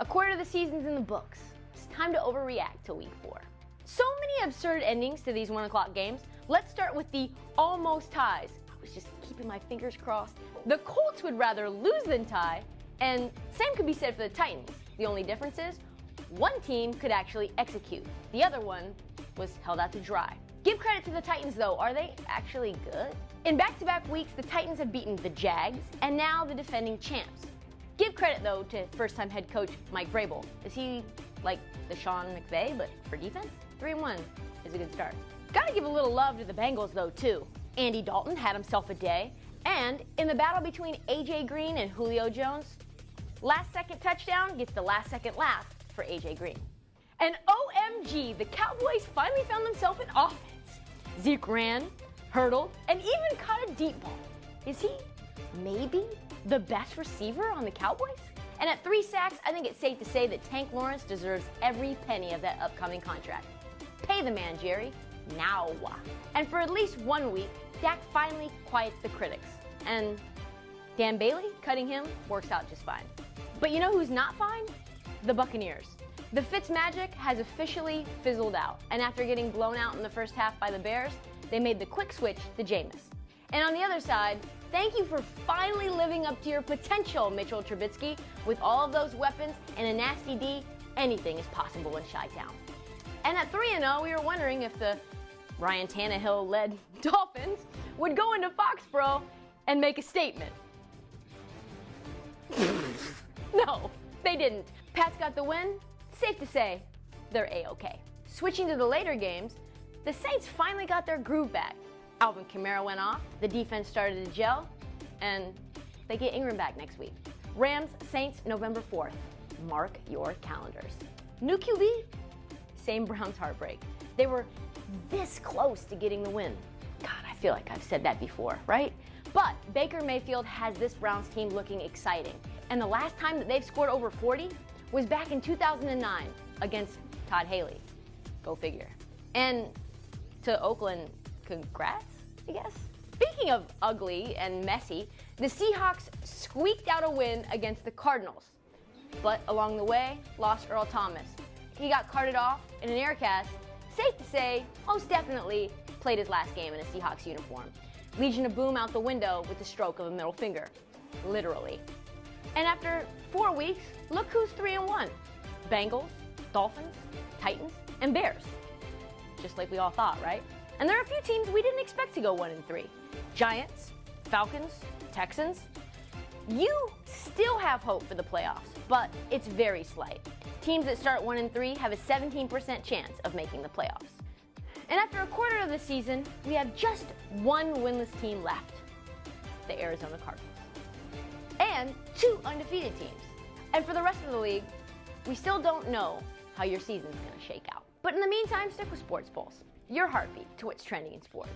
A quarter of the season's in the books. It's time to overreact to week four. So many absurd endings to these one o'clock games. Let's start with the almost ties. I was just keeping my fingers crossed. The Colts would rather lose than tie, and same could be said for the Titans. The only difference is one team could actually execute. The other one was held out to dry. Give credit to the Titans though, are they actually good? In back-to-back -back weeks, the Titans have beaten the Jags and now the defending champs. Give credit though to first-time head coach Mike Vrabel. Is he like the Sean McVay, but for defense? Three and one is a good start. Gotta give a little love to the Bengals though too. Andy Dalton had himself a day, and in the battle between AJ Green and Julio Jones, last second touchdown gets the last second laugh for AJ Green. And OMG, the Cowboys finally found themselves in offense. Zeke ran, hurdled, and even caught a deep ball. Is he maybe the best receiver on the Cowboys? And at three sacks, I think it's safe to say that Tank Lawrence deserves every penny of that upcoming contract. Pay the man, Jerry. Now. And for at least one week, Dak finally quiets the critics. And Dan Bailey, cutting him, works out just fine. But you know who's not fine? The Buccaneers. The Fitz magic has officially fizzled out, and after getting blown out in the first half by the Bears, they made the quick switch to Jameis. And on the other side, thank you for finally living up to your potential, Mitchell Trubisky. With all of those weapons and a nasty D, anything is possible in Chi-Town. And at 3-0, we were wondering if the Ryan Tannehill-led Dolphins would go into Foxborough and make a statement. no, they didn't. Pats got the win. Safe to say, they're A-OK. Switching to the later games, the Saints finally got their groove back. Alvin Kamara went off, the defense started to gel, and they get Ingram back next week. Rams, Saints, November 4th. Mark your calendars. New QB? Same Browns heartbreak. They were this close to getting the win. God, I feel like I've said that before, right? But Baker Mayfield has this Browns team looking exciting. And the last time that they've scored over 40 was back in 2009 against Todd Haley. Go figure. And to Oakland, congrats, I guess? Speaking of ugly and messy, the Seahawks squeaked out a win against the Cardinals. But along the way, lost Earl Thomas. He got carted off in an air cast, safe to say, most definitely played his last game in a Seahawks uniform. Legion of Boom out the window with the stroke of a middle finger. Literally. And after four weeks, look who's 3 and 1. Bengals, Dolphins, Titans, and Bears. Just like we all thought, right? And there are a few teams we didn't expect to go 1 and 3. Giants, Falcons, Texans. You still have hope for the playoffs, but it's very slight. Teams that start 1 and 3 have a 17% chance of making the playoffs. And after a quarter of the season, we have just one winless team left, the Arizona Cardinals. And two undefeated teams. And for the rest of the league, we still don't know how your season's gonna shake out. But in the meantime, stick with Sports Pulse, your heartbeat to what's trending in sports.